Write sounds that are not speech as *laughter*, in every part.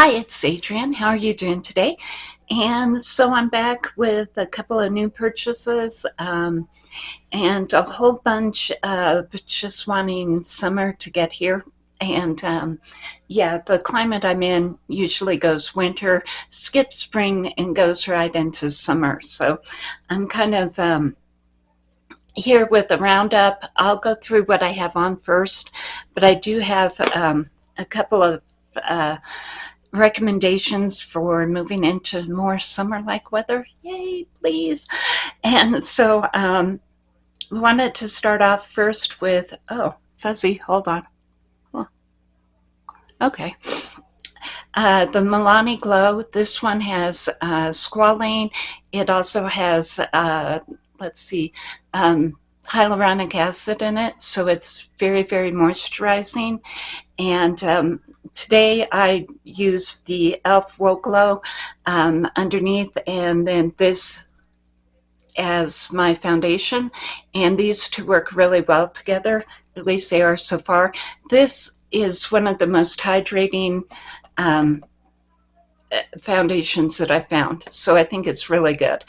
Hi, it's Adrienne. How are you doing today? And so I'm back with a couple of new purchases um, and a whole bunch of just wanting summer to get here. And um, yeah, the climate I'm in usually goes winter, skips spring, and goes right into summer. So I'm kind of um, here with a roundup. I'll go through what I have on first, but I do have um, a couple of uh, recommendations for moving into more summer-like weather. Yay, please. And so um, we wanted to start off first with, oh, fuzzy, hold on. Okay. Uh, the Milani Glow, this one has uh, squalane. It also has, uh, let's see, um, hyaluronic acid in it, so it's very, very moisturizing. And um, today I use the e.l.f. Whoa Glow um, underneath and then this as my foundation. And these two work really well together, at least they are so far. This is one of the most hydrating um, foundations that I found. So I think it's really good.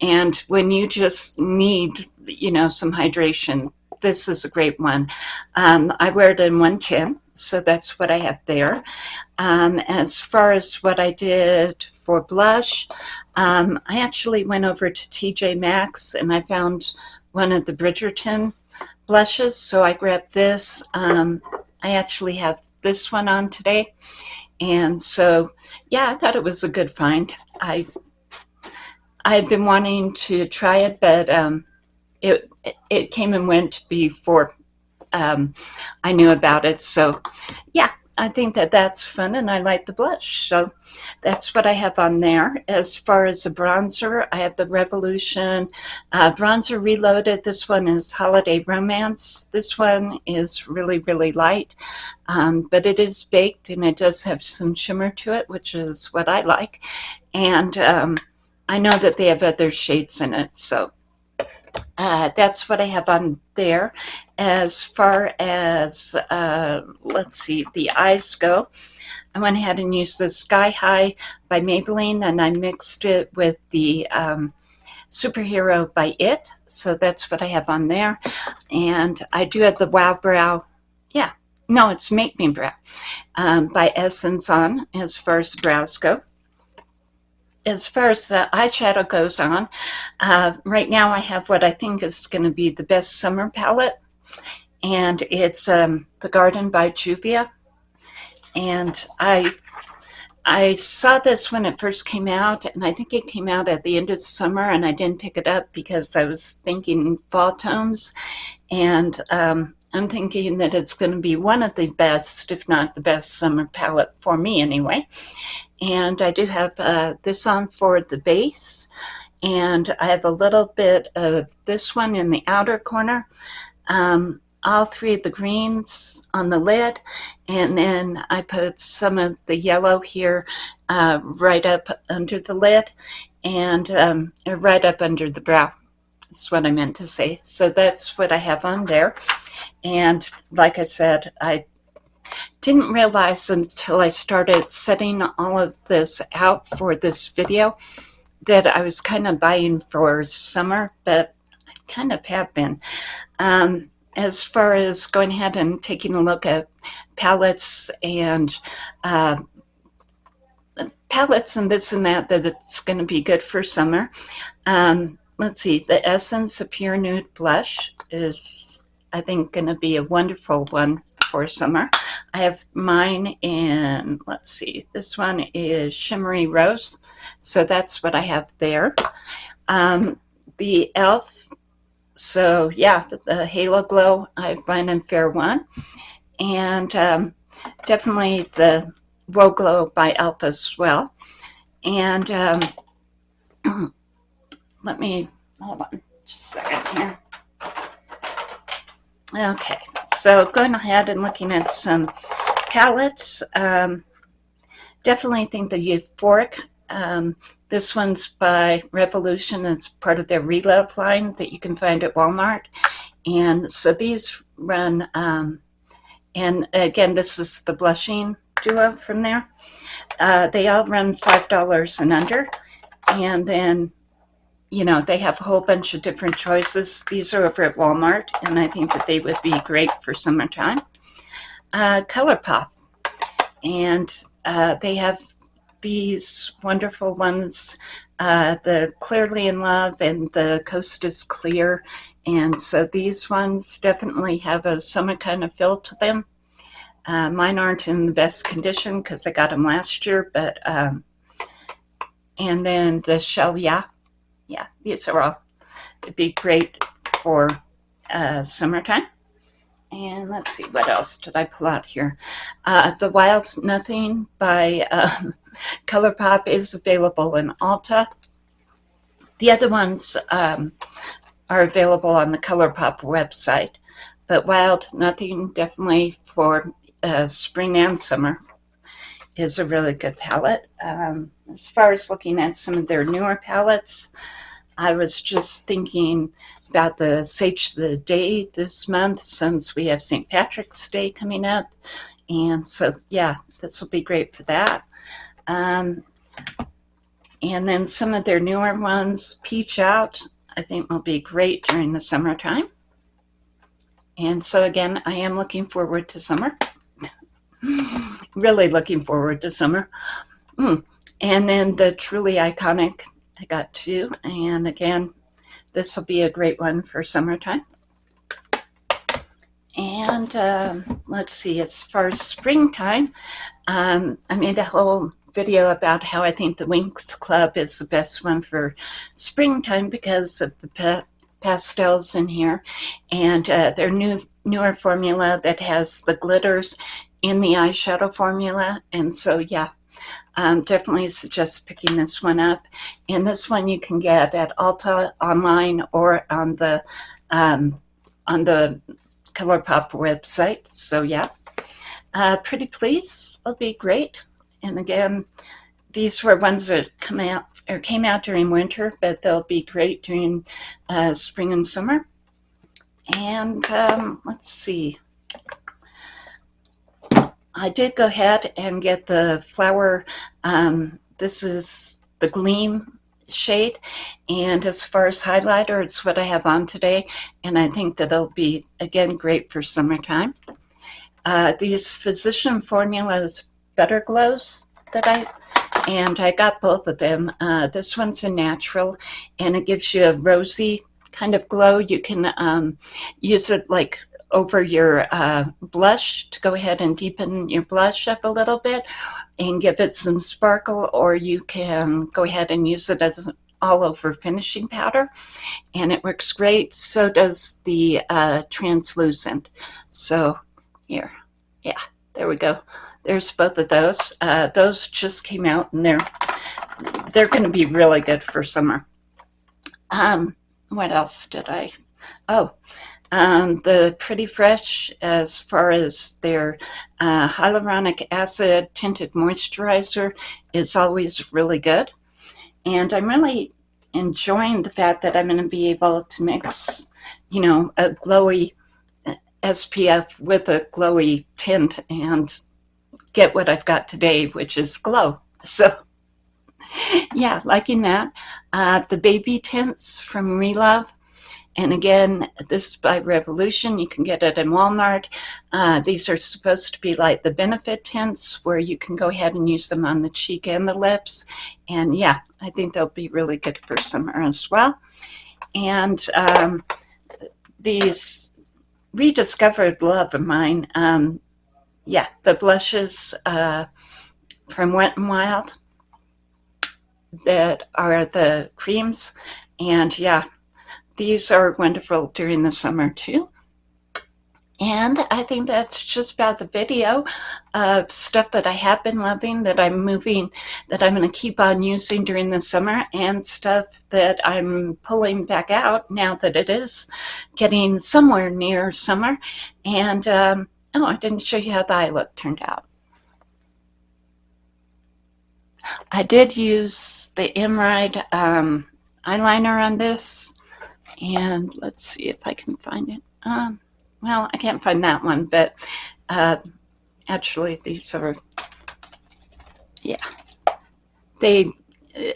And when you just need, you know, some hydration, this is a great one. Um, I wear it in 110, so that's what I have there. Um, as far as what I did for blush, um, I actually went over to TJ Maxx and I found one of the Bridgerton blushes, so I grabbed this. Um, I actually have this one on today. And so, yeah, I thought it was a good find. I I've been wanting to try it, but um, it it came and went before um, I knew about it. So, yeah, I think that that's fun and I like the blush. So that's what I have on there. As far as the bronzer, I have the Revolution uh, Bronzer Reloaded. This one is Holiday Romance. This one is really, really light, um, but it is baked and it does have some shimmer to it, which is what I like. And um, I know that they have other shades in it, so uh, that's what I have on there. As far as, uh, let's see, the eyes go, I went ahead and used the Sky High by Maybelline and I mixed it with the um, Superhero by IT. So that's what I have on there. And I do have the Wow Brow, yeah, no, it's Make Me Brow um, by Essence on as far as the brows go as far as the eyeshadow goes on, uh, right now I have what I think is going to be the best summer palette. And it's um, The Garden by Juvia. And I I saw this when it first came out, and I think it came out at the end of the summer, and I didn't pick it up because I was thinking fall tones. And um, I'm thinking that it's going to be one of the best, if not the best summer palette for me anyway. And I do have uh, this on for the base. And I have a little bit of this one in the outer corner. Um, all three of the greens on the lid. And then I put some of the yellow here uh, right up under the lid and um, right up under the brow. That's what I meant to say. So that's what I have on there. And like I said, I didn't realize until I started setting all of this out for this video that I was kind of buying for summer, but I kind of have been. Um, as far as going ahead and taking a look at palettes and uh, palettes and this and that, that it's going to be good for summer. Um, let's see, the Essence of Pure Nude Blush is, I think, going to be a wonderful one for summer. I have mine in, let's see, this one is Shimmery Rose. So that's what I have there. Um, the e.l.f. So yeah, the, the, Halo Glow, I have mine in Fair One. And um, definitely the Whoa Glow by e.l.f. as well. And um, *clears throat* let me, hold on just a second here. Okay, so going ahead and looking at some palettes, um, definitely think the Euphoric. Um, this one's by Revolution. It's part of their Relove line that you can find at Walmart. And so these run, um, and again, this is the blushing duo from there. Uh, they all run $5 and under. And then, you know, they have a whole bunch of different choices. These are over at Walmart, and I think that they would be great for summertime. Uh, ColourPop. And uh, they have these wonderful ones, uh, the Clearly in Love and the Coast is Clear. And so these ones definitely have a summer kind of feel to them. Uh, mine aren't in the best condition because I got them last year, but, um, and then the Shell Yeah, yeah, these are all, it'd be great for uh, summertime. And let's see, what else did I pull out here? Uh, the Wild Nothing by um, *laughs* ColourPop is available in Ulta. The other ones um, are available on the ColourPop website, but Wild Nothing definitely for uh, spring and summer is a really good palette. Um, as far as looking at some of their newer palettes, I was just thinking about the Sage the Day this month since we have St. Patrick's Day coming up. And so, yeah, this will be great for that. Um, and then some of their newer ones, Peach Out, I think will be great during the summertime. And so again, I am looking forward to summer. *laughs* really looking forward to summer. Mm. And then the truly iconic, I got two. And again, this will be a great one for summertime. And um, let's see, as far as springtime, um, I made a whole video about how I think the Winx Club is the best one for springtime because of the pa pastels in here and uh, their new newer formula that has the glitters in the eyeshadow formula and so yeah um, definitely suggest picking this one up. And this one you can get at Ulta online or on the um, on the ColourPop website. So yeah, uh, Pretty Please it'll be great. And again, these were ones that come out or came out during winter, but they'll be great during uh, spring and summer. And um, let's see. I did go ahead and get the flower, um, this is the Gleam shade, and as far as highlighter, it's what I have on today, and I think that it'll be, again, great for summertime. Uh, these Physician Formulas Better Glows that I, and I got both of them. Uh, this one's a natural, and it gives you a rosy kind of glow. You can um, use it like over your uh, blush to go ahead and deepen your blush up a little bit and give it some sparkle or you can go ahead and use it as an all over finishing powder and it works great. So does the uh, translucent. So here. Yeah there we go. There's both of those. Uh, those just came out and they're they're going to be really good for summer. Um, what else did I oh um, the Pretty Fresh, as far as their uh, hyaluronic acid tinted moisturizer, is always really good. And I'm really enjoying the fact that I'm going to be able to mix, you know, a glowy uh, SPF with a glowy tint and get what I've got today, which is glow. So, *laughs* yeah, liking that. Uh, the baby tints from Relove and again, this is by Revolution. You can get it in Walmart. Uh, these are supposed to be like the benefit tints where you can go ahead and use them on the cheek and the lips. And yeah, I think they'll be really good for summer as well. And um, these rediscovered love of mine, um, yeah, the blushes uh, from Wet n Wild that are the creams. And yeah, these are wonderful during the summer too. And I think that's just about the video of stuff that I have been loving, that I'm moving, that I'm going to keep on using during the summer, and stuff that I'm pulling back out now that it is getting somewhere near summer. And, um, oh, I didn't show you how the eye look turned out. I did use the Emerald um, eyeliner on this and let's see if I can find it. Um, well, I can't find that one, but uh, actually these are yeah. They,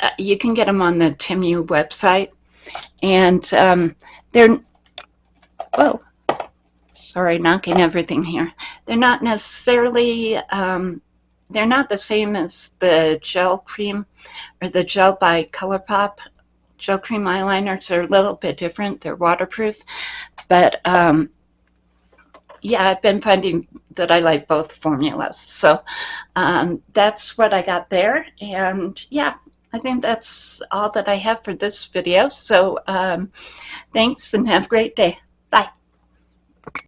uh, you can get them on the Temu website. And um, they're, whoa, sorry, knocking everything here. They're not necessarily, um, they're not the same as the gel cream or the gel by ColourPop. Gel cream eyeliners are a little bit different. They're waterproof. But um, yeah, I've been finding that I like both formulas. So um, that's what I got there. And yeah, I think that's all that I have for this video. So um, thanks and have a great day.